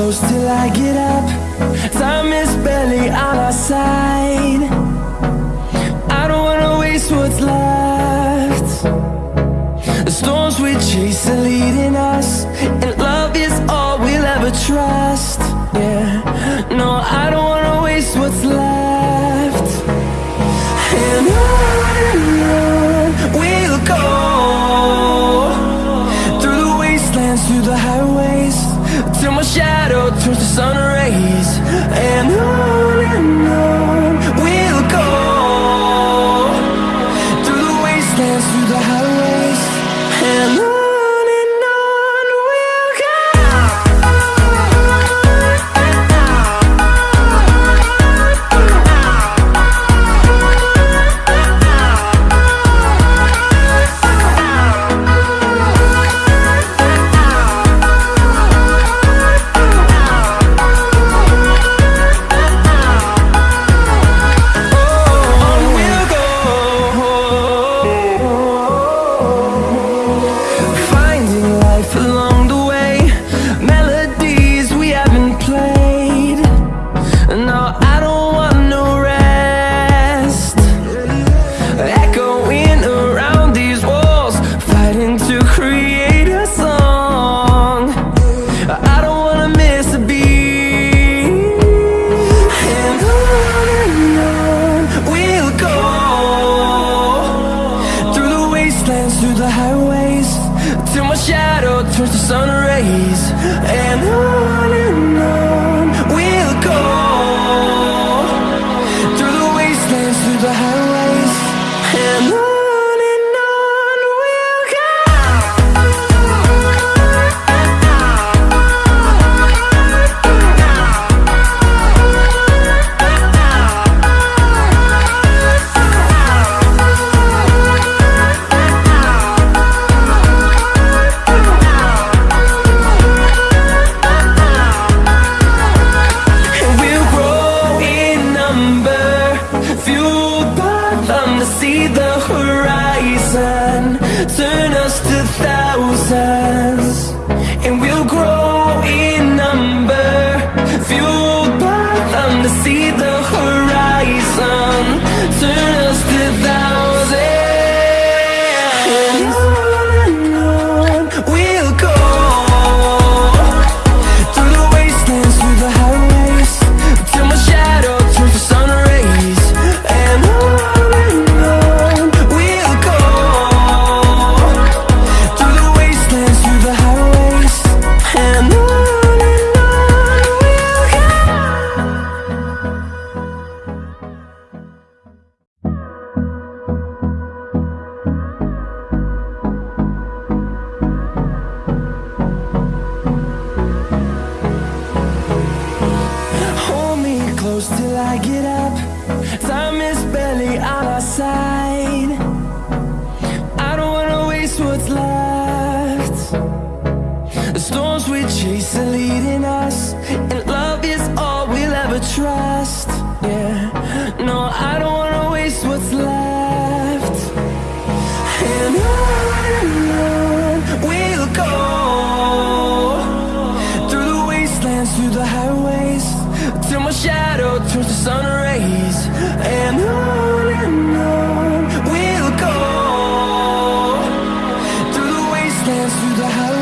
close till I get up. Time is barely on our side. I don't wanna waste what's left. The storms we chase are leading us sun rays and I I get up Time is barely on our side. I don't wanna waste what's left. The storms we chase are leading us And love is all we'll ever trust. Yeah, no, I don't dance through the highways Till my shadow turns to sun rays. And on and on We'll go. Through the wastelands, through the highways.